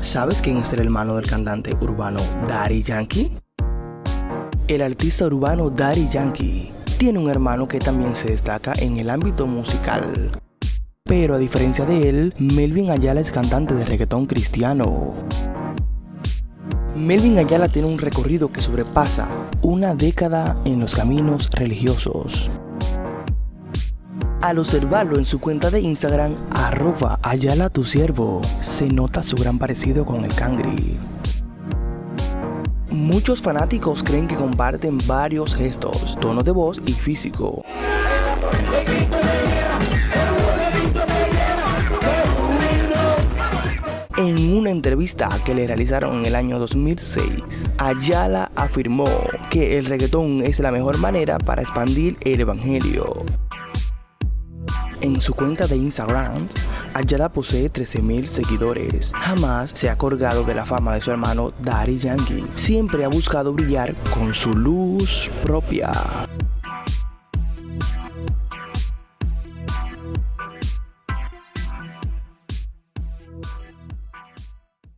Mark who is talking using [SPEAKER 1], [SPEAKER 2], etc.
[SPEAKER 1] ¿Sabes quién es el hermano del cantante urbano Daddy Yankee? El artista urbano Daddy Yankee tiene un hermano que también se destaca en el ámbito musical. Pero a diferencia de él, Melvin Ayala es cantante de reggaetón cristiano. Melvin Ayala tiene un recorrido que sobrepasa una década en los caminos religiosos. Al observarlo en su cuenta de Instagram, arroba Ayala tu siervo, se nota su gran parecido con el cangri. Muchos fanáticos creen que comparten varios gestos, tono de voz y físico. En una entrevista que le realizaron en el año 2006, Ayala afirmó que el reggaetón es la mejor manera para expandir el evangelio. En su cuenta de Instagram, Ayala posee 13.000 seguidores. Jamás se ha colgado de la fama de su hermano Daddy Yankee. Siempre ha buscado brillar con su luz propia.